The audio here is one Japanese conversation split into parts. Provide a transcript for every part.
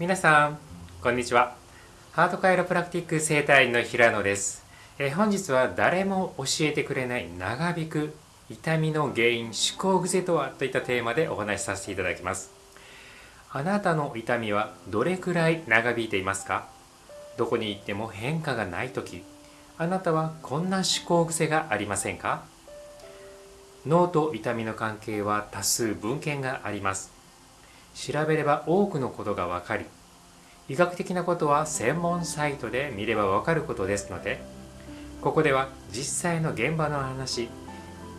皆さんこんにちは。ハートカイロプラクティック生態院の平野です。え本日は誰も教えてくれない長引く痛みの原因思考癖とはといったテーマでお話しさせていただきます。あなたの痛みはどれくらい長引いていますか？どこに行っても変化がない時あなたはこんな思考癖がありませんか？脳と痛みの関係は多数文献があります。調べれば多くのことがわかり医学的なことは専門サイトで見ればわかることですのでここでは実際の現場の話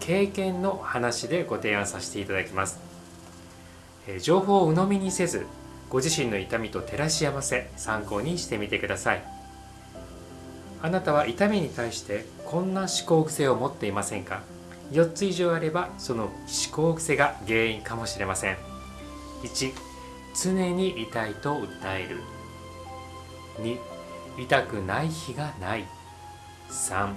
経験の話でご提案させていただきます。情報を鵜呑みにせずご自身の痛みと照らし合わせ参考にしてみてください。あなたは痛みに対してこんな思考癖を持っていませんか？4つ以上あればその思考癖が原因かもしれません。1常に痛いと訴える。2痛くない日がない。3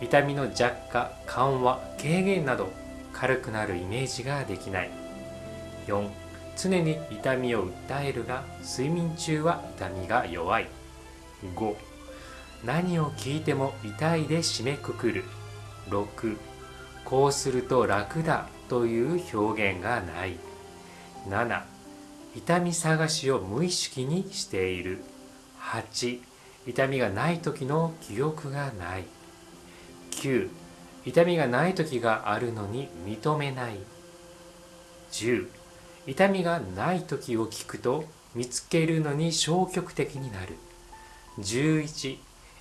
痛みの弱化緩和軽減など軽くなるイメージができない。4常に痛みを訴えるが睡眠中は痛みが弱い。5何を聞いても痛いで締めくくる。6こうすると楽だという表現がない。7痛み探しを無意識にしている。8痛みがない時の記憶がない。9痛みがない時があるのに認めない。10痛みがない時を聞くと見つけるのに消極的になる。11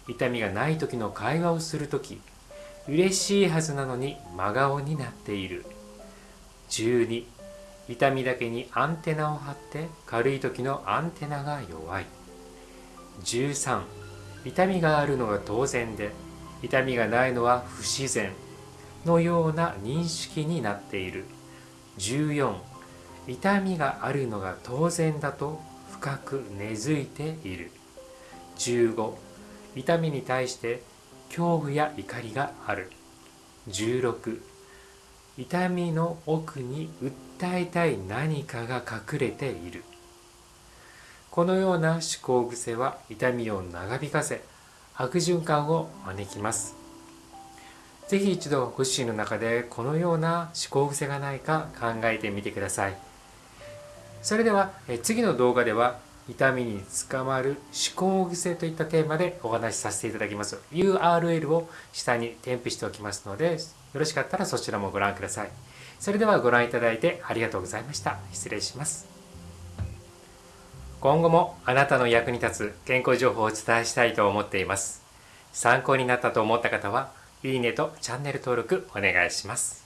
痛みがない時の会話をする時嬉しいはずなのに真顔になっている。12痛みだけにアンテナを張って軽い時のアンテナが弱い。13痛みがあるのが当然で痛みがないのは不自然。のような認識になっている。14痛みがあるのが当然だと深く根付いている。15痛みに対して恐怖や怒りがある。16痛みの奥に訴えたい何かが隠れている。このような思考癖は痛みを長引かせ悪循環を招きます。是非一度ご自身の中でこのような思考癖がないか考えてみてください。それでは次の動画では痛みに捕まる思考癖といったテーマでお話しさせていただきます。URL を下に添付しておきますのでよろしかったらそちらもご覧ください。それではご覧いただいてありがとうございました。失礼します。今後もあなたの役に立つ健康情報をお伝えしたいと思っています。参考になったと思った方はいいねとチャンネル登録お願いします。